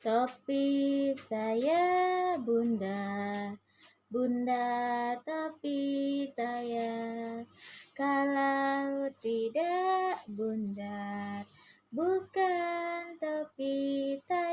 Topi saya bunda, bunda tapi saya. Kalau tidak bunda, bukan